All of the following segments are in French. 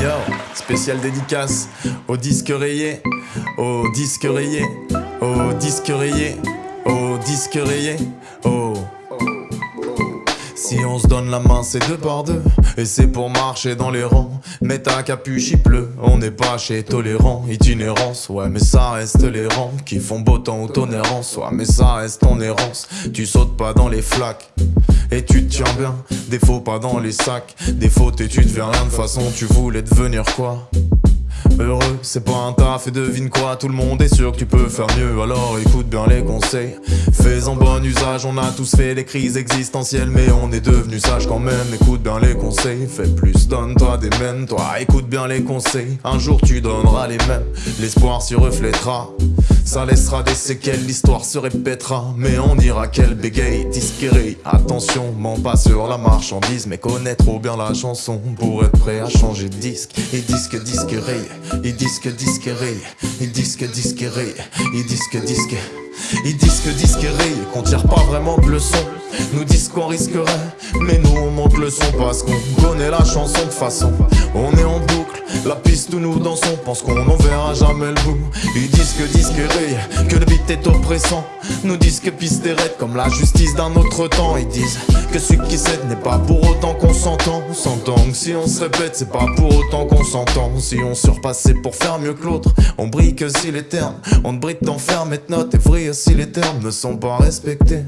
Yo, spécial dédicace au disque rayé, au disque rayé, au disque rayé, au disque rayé. Au disque rayé. Si on se donne la main, c'est deux par deux. Et c'est pour marcher dans les rangs. Mais ta capuche, il pleut. On n'est pas chez tolérant. Itinérance, ouais, mais ça reste les. Qui font beau temps ou tolérance. Ouais, mais ça reste en errance. Tu sautes pas dans les flaques. Et tu te tiens bien. Défaut pas dans les sacs. Défaut et tu te rien façon. Tu voulais devenir quoi? Heureux, c'est pas un taf et devine quoi, tout le monde est sûr que tu peux faire mieux, alors écoute bien les conseils. Fais en bon usage, on a tous fait les crises existentielles, mais on est devenu sage quand même. Écoute bien les conseils, fais plus, donne-toi des mêmes, toi écoute bien les conseils. Un jour tu donneras les mêmes, l'espoir s'y reflètera. Ça laissera des séquelles, l'histoire se répétera Mais on ira qu'elle bégaye, disquerie Attention, ment pas sur la marchandise Mais connais trop bien la chanson pour être prêt à changer de disque Et disque, disque, et disque, disque, et disque, disque, et disque, disque ils disent que disquerie qu'on tire pas vraiment de leçons. Nous disent qu'on risquerait Mais nous on monte le son parce qu'on connaît la chanson de façon. On est en boucle, la piste où nous dansons Pense qu'on n'en verra jamais le bout. Ils disent que disquerie, que le beat est oppressant. Nous disent que piste est raide comme la justice d'un autre temps. Ils disent que celui qui cède n'est pas pour autant qu'on s'entend. S'entend que si on se répète c'est pas pour autant qu'on s'entend. Si on surpasse c'est pour faire mieux que l'autre. On brille que si les termes On brille t'enferme et note et vrille si les termes ne sont pas respectés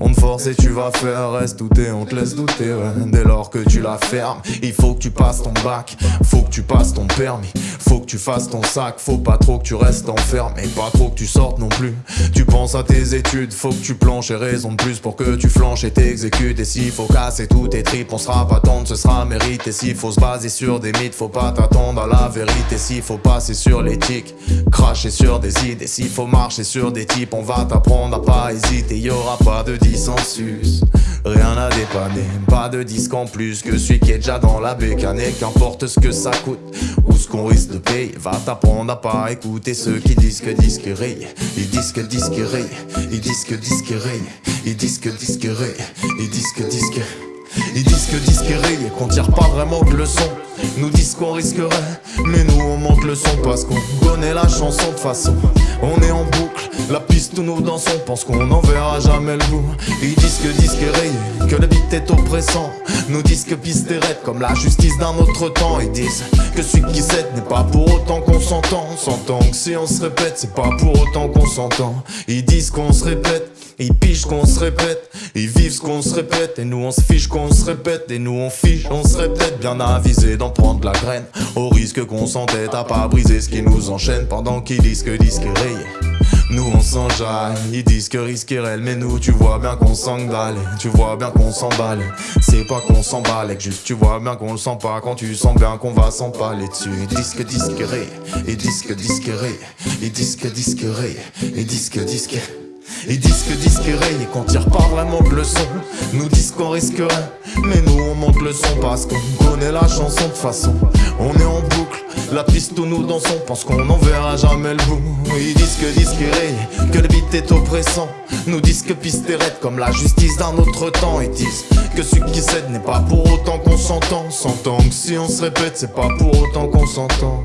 on te force et tu vas faire, reste douter, on te laisse douter. Dès lors que tu la fermes, il faut que tu passes ton bac Faut que tu passes ton permis, faut que tu fasses ton sac Faut pas trop que tu restes enfermé, pas trop que tu sortes non plus. Tu penses à tes études, faut que tu planches et raison de plus Pour que tu flanches et t'exécutes. Et s'il faut casser tous tes tripes, on sera pas tendre, ce sera mérite Et s'il faut se baser sur des mythes, faut pas t'attendre à la vérité. S'il faut passer sur l'éthique, cracher sur des idées. S'il faut marcher sur des types, on va t'apprendre à pas hésiter. Y aura pas de dissensus Rien à dépanner, pas de disque en plus que celui qui est déjà dans la bécane. Qu'importe ce que ça coûte ou ce qu'on risque de payer Va t'apprendre à pas écouter ceux qui disent que disque raye Ils disent que disque raye, ils disent que disque raye Ils disent que disque raye, ils disent que disque ils disent que disque raye qu'on tire pas vraiment de leçon. Nous disent qu'on risquerait Mais nous on monte le son parce qu'on connaît la chanson de façon. On est en boucle la piste où nous dansons pense qu'on n'en verra jamais le bout. Ils disent que disque est rayé, que le beat est oppressant. Nous disent que piste est raide comme la justice d'un autre temps. Ils disent que celui qui cède n'est pas pour autant qu'on s'entend s'entend que si on se répète c'est pas pour autant qu'on s'entend Ils disent qu'on se répète ils pichent qu'on se répète, ils vivent ce qu'on se répète. Et nous on se fiche qu'on se répète. Et nous on fiche, on se répète. Bien avisé d'en prendre la graine. Au risque qu'on s'entête à pas briser ce qui nous enchaîne. Pendant qu'ils disent que disque rayé nous on s'enjaille, ils disent que risque est mais nous tu vois bien qu'on s'engueule, tu vois bien qu'on s'emballe, c'est pas qu'on s'emballe, juste tu vois bien qu'on le sent pas. Quand tu sens bien qu'on va s'emballer dessus. Ils disent que disque ré, ils disent que disque ré, ils disent que disque ré, ils disent que disque ils disent que disque et qu'on tire pas vraiment de leçons Nous disent qu'on risquerait Mais nous on monte le son parce qu'on connaît la chanson de façon. On est en boucle, la piste où nous dansons Pense qu'on n'en verra jamais le bout. Ils disent que disque que le beat est oppressant. Nous disent que piste est raide comme la justice d'un autre temps. Ils disent que celui qui cède n'est pas pour autant qu'on s'entend S'entend que si on se répète c'est pas pour autant qu'on s'entend